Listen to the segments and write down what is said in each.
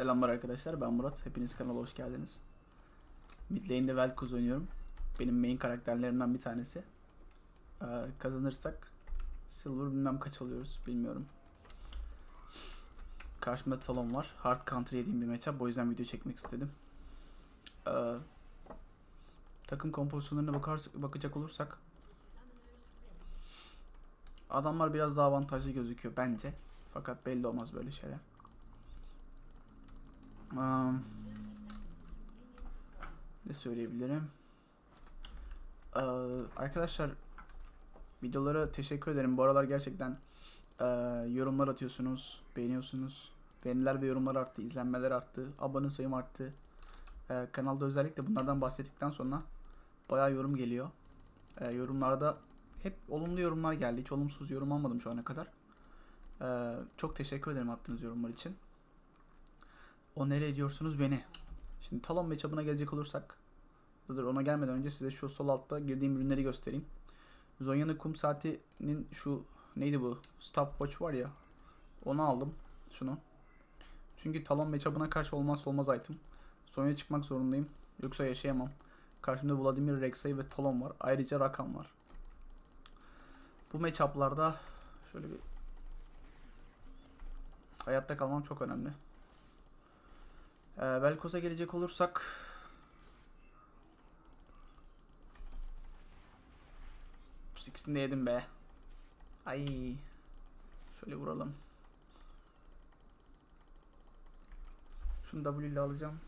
Selamlar arkadaşlar ben Murat. Hepiniz kanala hoş geldiniz. Mid lane'de Vel'Koz oynuyorum. Benim main karakterlerimden bir tanesi. Ee, kazanırsak Silver bilmem kaç alıyoruz bilmiyorum. Karşımda Talon var. Hard counter yediğim bir matchup. O yüzden video çekmek istedim. Ee, takım kompozisyonlarına bakar, bakacak olursak adamlar biraz daha avantajlı gözüküyor bence. Fakat belli olmaz böyle şeyler. Um, ne söyleyebilirim? Ee, arkadaşlar videolara teşekkür ederim. Bu aralar gerçekten e, yorumlar atıyorsunuz, beğeniyorsunuz. Beğeniler ve yorumlar arttı, izlenmeler arttı, abone sayım arttı. Ee, kanalda özellikle bunlardan bahsettikten sonra bayağı yorum geliyor. Ee, yorumlarda hep olumlu yorumlar geldi. Hiç olumsuz yorum almadım şu ana kadar. Ee, çok teşekkür ederim attığınız yorumlar için. O nereye ediyorsunuz beni? Şimdi Talon matchup'ına gelecek olursak ona gelmeden önce size şu sol altta girdiğim ürünleri göstereyim. Zonya'nın kum saatinin şu neydi bu? Stopwatch var ya. Onu aldım. Şunu. Çünkü Talon matchup'ına karşı olmazsa olmaz item. Zonya çıkmak zorundayım. Yoksa yaşayamam. Karşımda Vladimir Rek'Sai ve Talon var. Ayrıca Rakan var. Bu matchup'larda şöyle bir hayatta kalmam çok önemli. Ee, Velkoz'a gelecek olursak ikisini de yedim be. Ay. Şöyle vuralım. Şunu W ile alacağım.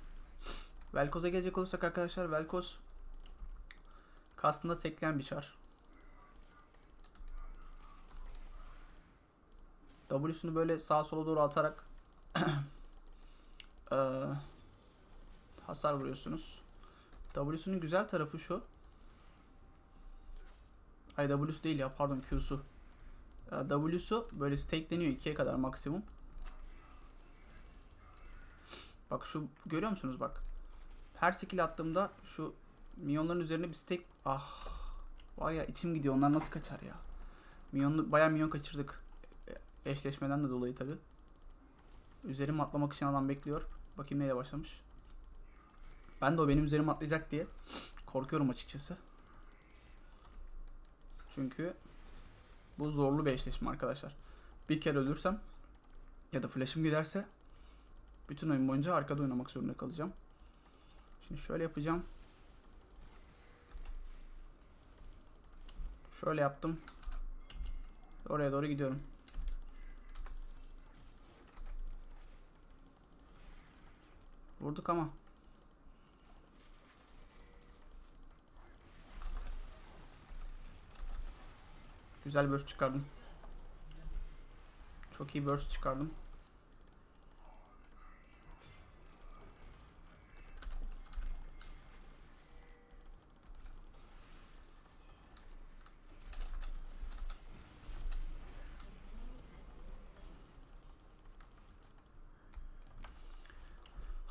Velkoz'a gelecek olursak arkadaşlar Velkoz kastında tekleyen bir çar. W'sunu böyle sağa sola doğru atarak ee, hasar vuruyorsunuz. W'sunun güzel tarafı şu. Ay W'su değil ya pardon Q'su. W'su böyle stakeleniyor 2'ye kadar maksimum. Bak şu görüyor musunuz bak. Her skill attığımda şu minyonların üzerine bir stake ah var ya içim gidiyor onlar nasıl kaçar ya. Minyon bayağı minyon kaçırdık. E, eşleşmeden de dolayı tabi. Üzerime atlamak için adam bekliyor. Bakayım neyle başlamış. Ben de o benim üzerime atlayacak diye korkuyorum açıkçası. Çünkü bu zorlu bir eşleşme arkadaşlar. Bir kere ölürsem ya da flash'ım giderse bütün oyun boyunca arkada oynamak zorunda kalacağım. Şimdi şöyle yapacağım. Şöyle yaptım. Oraya doğru gidiyorum. Vurduk ama. Güzel burst çıkardım. Çok iyi burst çıkardım.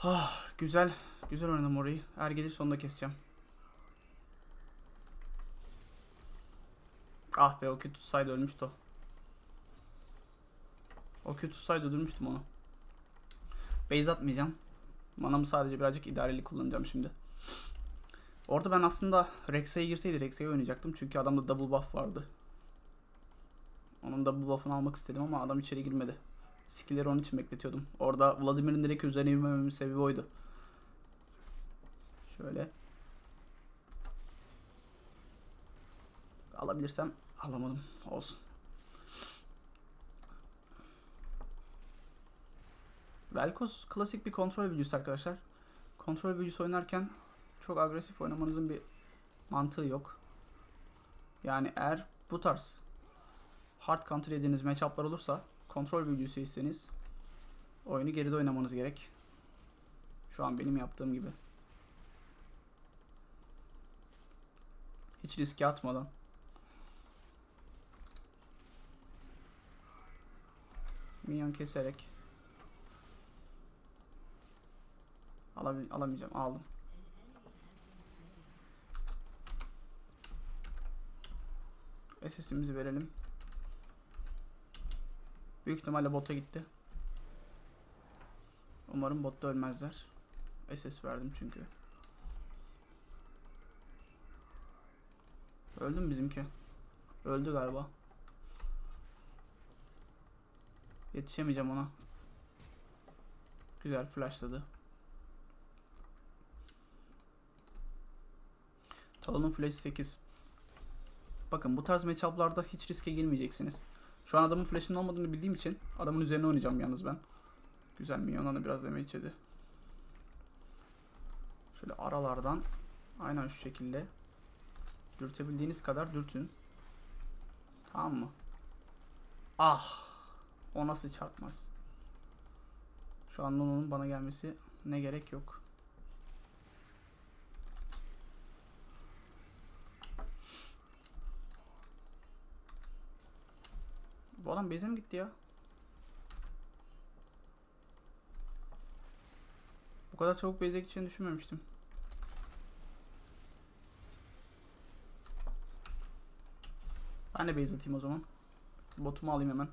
Ah, güzel. Güzel oynadım orayı. Er gelir sonunda keseceğim. Ah be o kötü tutsaydı ölmüştü o. O kötü tutsaydı öldürmüştüm onu. Base atmayacağım. Manamı sadece birazcık idareli kullanacağım şimdi. Orada ben aslında Rex'e girseydi Rex'e oynayacaktım. Çünkü adamda double buff vardı. Onun double buff'ını almak istedim ama adam içeri girmedi. Skill'leri onun için bekletiyordum. Orada Vladimir'in direkt üzerine yürümememin sebebi oydu. Şöyle. Alabilirsem alamadım. Olsun. Velkoz klasik bir kontrol büyücüsü arkadaşlar. Kontrol büyücüsü oynarken çok agresif oynamanızın bir mantığı yok. Yani eğer bu tarz hard counter yediğiniz matchup'lar olursa kontrol büyücüsüyseniz oyunu geride oynamanız gerek. Şu an benim yaptığım gibi. Hiç riske atmadan. Minyon keserek. Alabil alamayacağım. Aldım. SS'imizi verelim. Büyük ihtimalle bota gitti. Umarım botta ölmezler. SS verdim çünkü. Öldü mü bizimki? Öldü galiba. Yetişemeyeceğim ona. Güzel flashladı. Talon'un flash 8. Bakın bu tarz matchup'larda hiç riske girmeyeceksiniz. Şu an adamın flash'ının olmadığını bildiğim için adamın üzerine oynayacağım yalnız ben. Güzel minyondan da biraz damage yedi. Şöyle aralardan aynen şu şekilde dürtebildiğiniz kadar dürtün. Tamam mı? Ah! O nasıl çarpmaz? Şu an onun bana gelmesi ne gerek yok. Bu adam mi gitti ya? Bu kadar çabuk base'e gideceğini düşünmemiştim. Ben de base atayım o zaman. Botumu alayım hemen.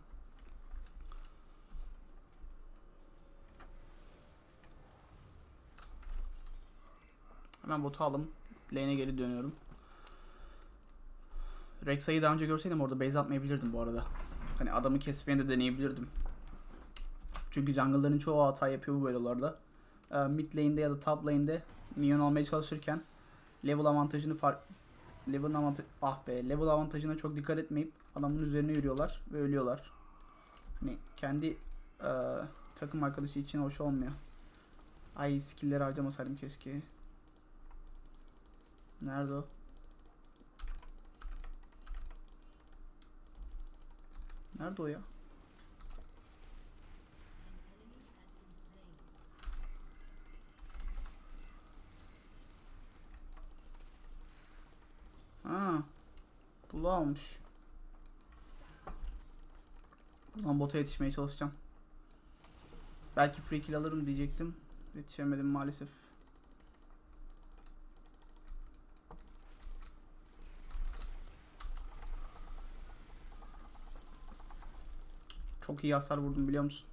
Hemen botu aldım. Lane'e geri dönüyorum. Rexa'yı daha önce görseydim orada base atmayabilirdim bu arada. Hani adamı kesmeye de deneyebilirdim. Çünkü jungle'ların çoğu hata yapıyor bu bölgelerde. Ee, mid lane'de ya da top lane'de minyon almaya çalışırken level avantajını fark level avantaj ah be level avantajına çok dikkat etmeyip adamın üzerine yürüyorlar ve ölüyorlar. Hani kendi e, takım arkadaşı için hoş olmuyor. Ay skill'leri harcamasaydım keşke. Nerede o? Nerede o ya? Ha. Bulu almış. Buradan bota yetişmeye çalışacağım. Belki free kill alırım diyecektim. Yetişemedim maalesef. Çok iyi hasar vurdum biliyor musun?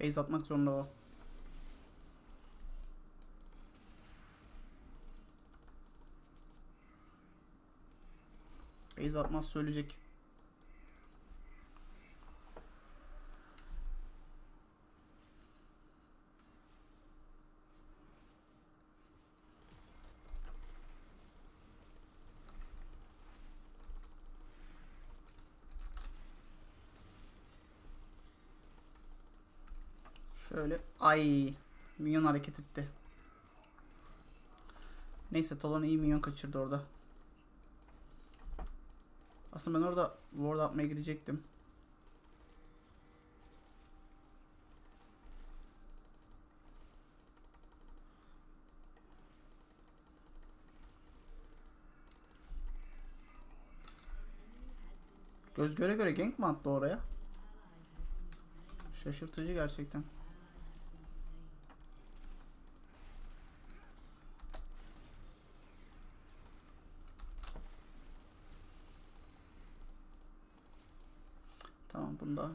Base atmak zorunda o. Base atmaz söyleyecek. Şöyle ay minyon hareket etti. Neyse Talon iyi minyon kaçırdı orada. Aslında ben orada ward atmaya gidecektim. Göz göre göre gank mi attı oraya? Şaşırtıcı gerçekten. Tamam bunda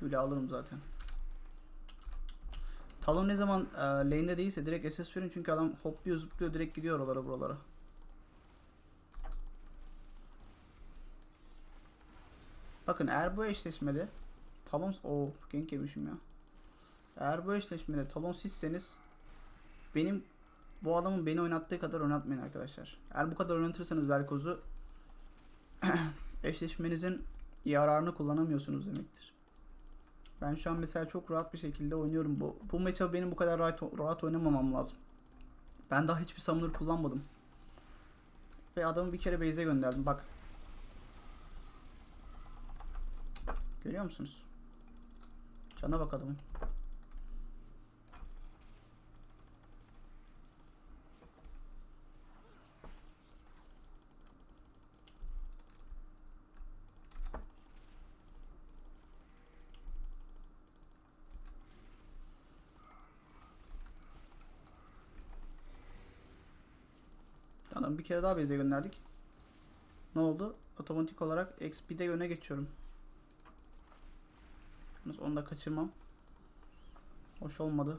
Q'le alırım zaten. Talon ne zaman e, lane'de değilse direkt SS verin çünkü adam hopluyor zıplıyor direkt gidiyor oralara buralara. Bakın eğer bu eşleşmede Talon o gank yemişim ya. Eğer bu eşleşmede Talon sizseniz benim bu adamın beni oynattığı kadar oynatmayın arkadaşlar. Eğer bu kadar oynatırsanız Velkoz'u eşleşmenizin yararını kullanamıyorsunuz demektir. Ben şu an mesela çok rahat bir şekilde oynuyorum. Bu, bu maçı benim bu kadar rahat, rahat oynamamam lazım. Ben daha hiçbir summoner kullanmadım. Ve adamı bir kere base'e gönderdim. Bak. Görüyor musunuz? Cana bak adamın. Adamı bir kere daha base'e gönderdik. Ne oldu? otomatik olarak XP'de öne geçiyorum. Onu da kaçırmam. Hoş olmadı.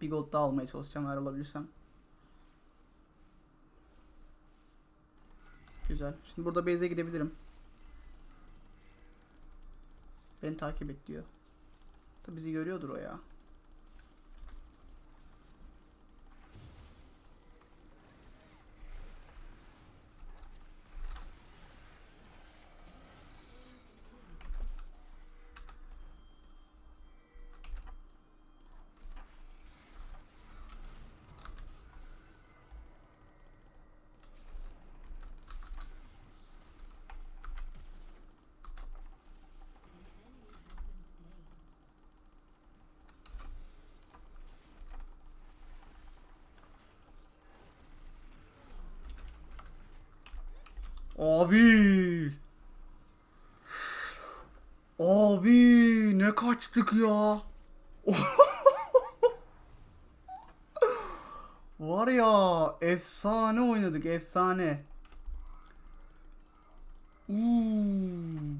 Bir gold daha almaya çalışacağım eğer alabilirsem. Güzel. Şimdi burada base'e gidebilirim. Beni takip et diyor. Tabi bizi görüyordur o ya. Abi. Abi ne kaçtık ya. Var ya efsane oynadık efsane. Uuu.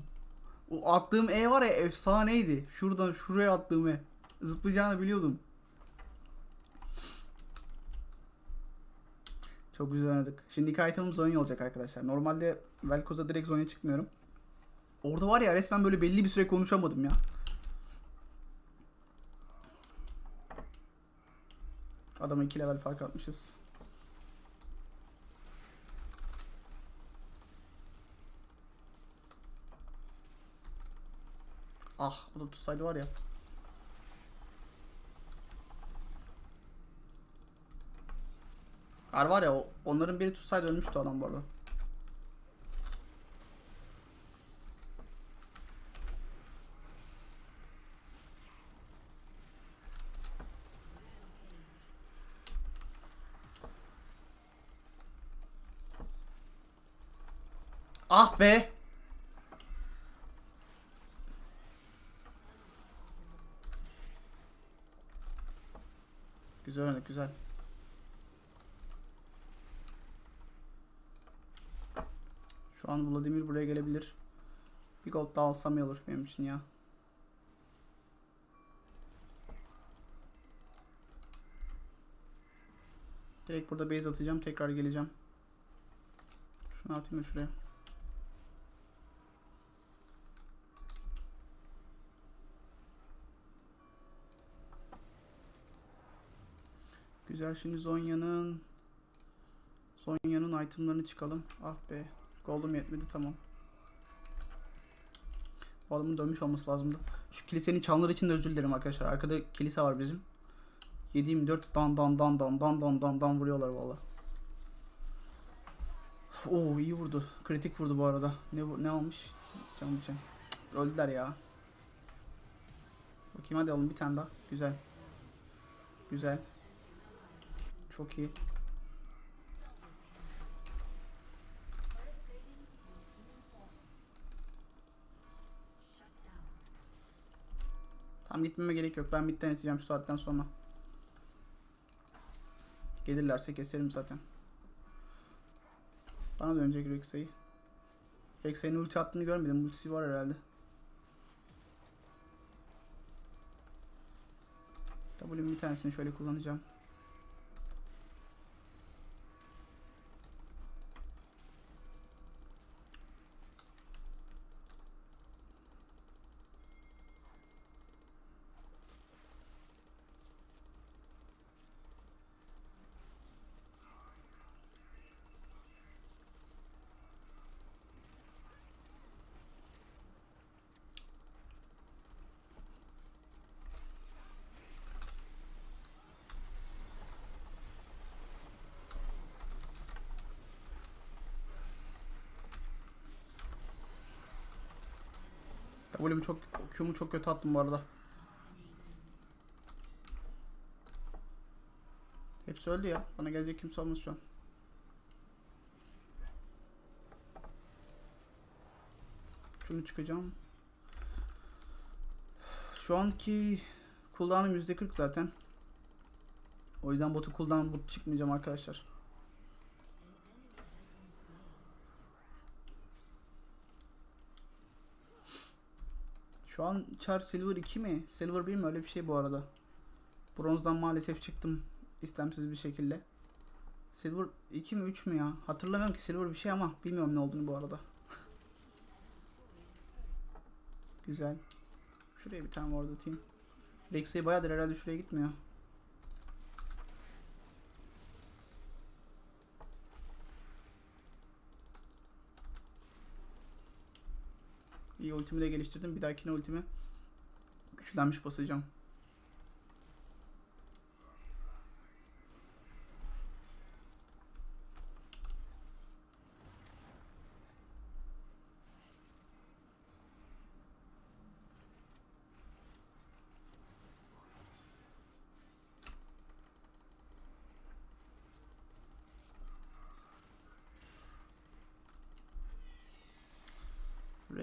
O attığım E var ya efsaneydi. Şuradan şuraya attığım E. Zıplayacağını biliyordum. Çok güzel oynadık. Şimdi ilk itemim Zonya olacak arkadaşlar. Normalde Velkoz'a direkt Zonya çıkmıyorum. Orada var ya resmen böyle belli bir süre konuşamadım ya. Adama 2 level fark atmışız. Ah o da tutsaydı var ya. Var var ya onların biri tutsaydı ölmüştü adam bu arada. Ah be. Güzel oynadık güzel. Şu buraya gelebilir. Bir gold daha alsam iyi olur benim için ya. Direkt burada base atacağım. Tekrar geleceğim. Şunu atayım şuraya. Güzel şimdi Zonya'nın Zonya'nın itemlarını çıkalım. Ah be. Gold'um yetmedi tamam. Bu adamın dönmüş olması lazımdı. Şu kilisenin çanları için de özür dilerim arkadaşlar. Arkada kilise var bizim. 7-24 dan dan dan dan dan dan dan dan vuruyorlar valla. Oo iyi vurdu. Kritik vurdu bu arada. Ne ne almış? Can can. Öldüler ya. Bakayım hadi alın bir tane daha. Güzel. Güzel. Çok iyi. Tam gitmeme gerek yok. Ben midden iteceğim şu saatten sonra. Gelirlerse keserim zaten. Bana dönecek Rexa'yı. Rexa'nın ulti attığını görmedim. Ultisi var herhalde. W'nin bir tanesini şöyle kullanacağım. W'mu çok Q'mu çok kötü attım bu arada. Hepsi öldü ya. Bana gelecek kimse olmaz şu an. Şunu çıkacağım. Şu anki cooldown'ım %40 zaten. O yüzden botu cooldown çıkmayacağım arkadaşlar. Şu an Char Silver 2 mi? Silver 1 mi? Öyle bir şey bu arada. Bronzdan maalesef çıktım istemsiz bir şekilde. Silver 2 mi 3 mü ya? Hatırlamıyorum ki Silver bir şey ama bilmiyorum ne olduğunu bu arada. Güzel. Şuraya bir tane ward atayım. Rex'e bayağıdır herhalde şuraya gitmiyor. İyi ultimi de geliştirdim. Bir dahakine ultimi güçlenmiş basacağım.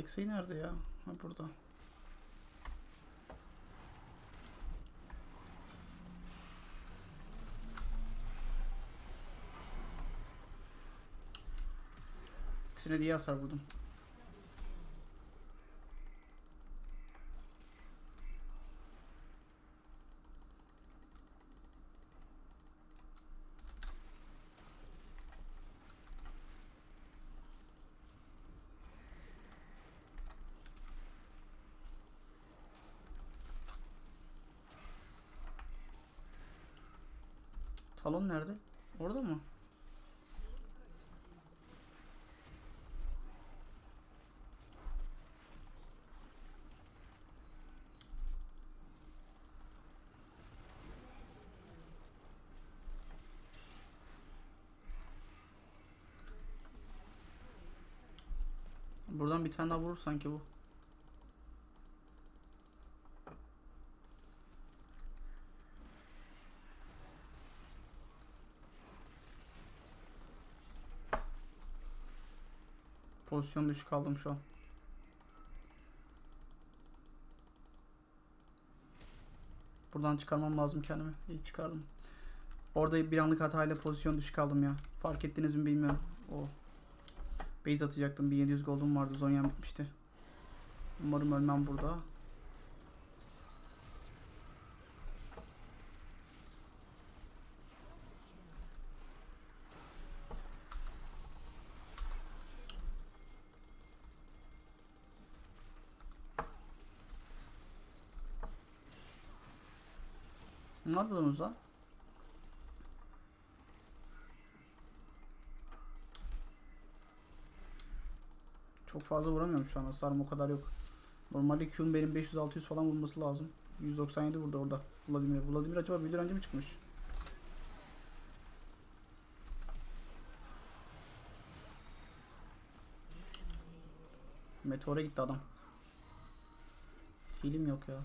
Rex'e nerede ya? Ha burada. İkisine diye hasar vurdum. Talon nerede? Orada mı? Buradan bir tane daha vurur sanki bu. Pozisyon düşük kaldım şu an. Buradan çıkarmam lazım kendimi. İyi çıkardım. Orada bir anlık hatayla pozisyon düşük kaldım ya. Fark ettiniz mi bilmiyorum. O base atacaktım. 1700 gold'um vardı. Zonya'm bitmişti. Umarım ölmem burada. Ne yapıyorsunuz lan? Çok fazla vuramıyorum şu an. Hasarım o kadar yok. Normalde Q'un benim 500-600 falan vurması lazım. 197 vurdu orada. Vladimir. Vladimir acaba bir önce mi çıkmış? Meteora gitti adam. Hilim yok ya.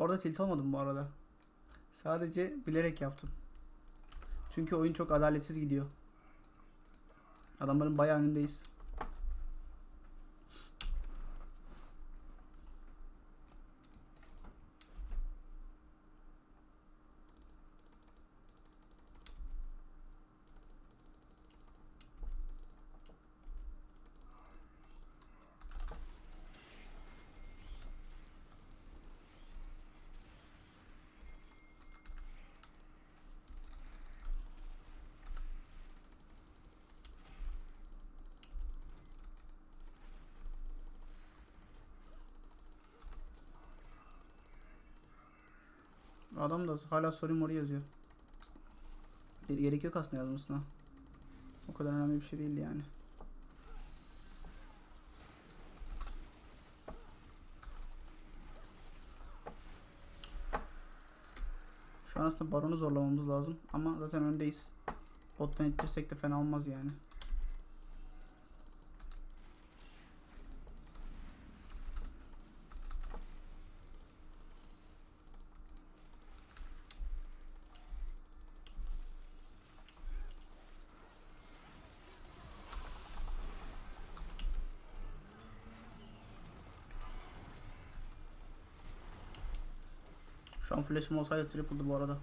Orada tilt olmadım bu arada. Sadece bilerek yaptım. Çünkü oyun çok adaletsiz gidiyor. Adamların bayağı önündeyiz. Adam da hala sorry mori yazıyor. Ge- Gerek yok aslında yazmasına. O kadar önemli bir şey değildi yani. Şu an aslında baronu zorlamamız lazım ama zaten öndeyiz. Bottan ittirsek de fena olmaz yani. Flash'ım olsaydı triple'dı bu arada.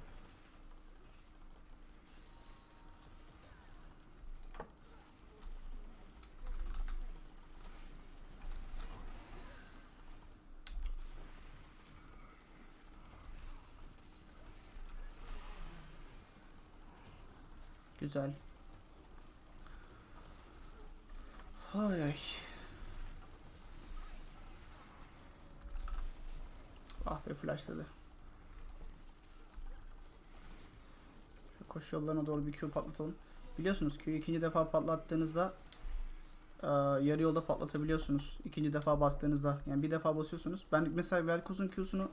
Güzel. Ay ay. Ah be flashladı. Şu koşu yollarına doğru bir Q patlatalım. Biliyorsunuz Q'yu ikinci defa patlattığınızda eee, yarı yolda patlatabiliyorsunuz. İkinci defa bastığınızda. Yani bir defa basıyorsunuz. Ben mesela Velkoz'un Q'sunu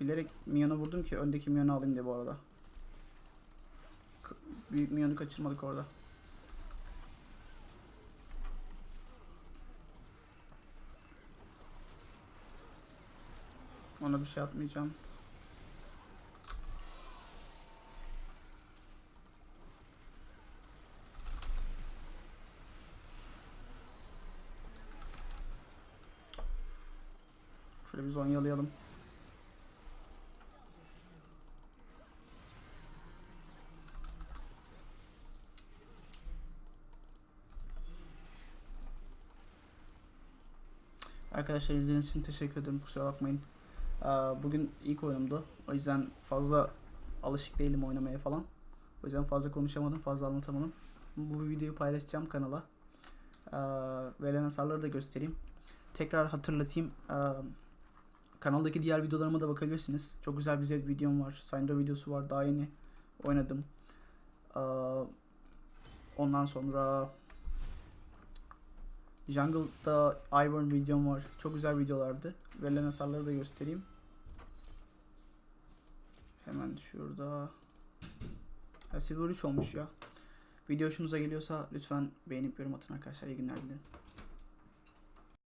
bilerek Mion'a vurdum ki öndeki Mion'u alayım diye bu arada. K- Büyük Mion'u kaçırmadık orada. Ona bir şey atmayacağım. Şöyle bir zonyalayalım. Arkadaşlar izlediğiniz için teşekkür ederim. Kusura bakmayın. Bugün ilk oyunumdu. O yüzden fazla alışık değilim oynamaya falan. O yüzden fazla konuşamadım, fazla anlatamadım. Bu videoyu paylaşacağım kanala. Verilen hasarları da göstereyim. Tekrar hatırlatayım. Kanaldaki diğer videolarıma da bakabilirsiniz. Çok güzel bir Zed videom var. Syndra videosu var. Daha yeni oynadım. Ondan sonra Jungle'da Ivern videom var. Çok güzel videolardı. Verilen hasarları da göstereyim. Hemen şurada. Ha, Silver 3 olmuş ya. Video hoşunuza geliyorsa lütfen beğenip yorum atın arkadaşlar. İyi günler dilerim.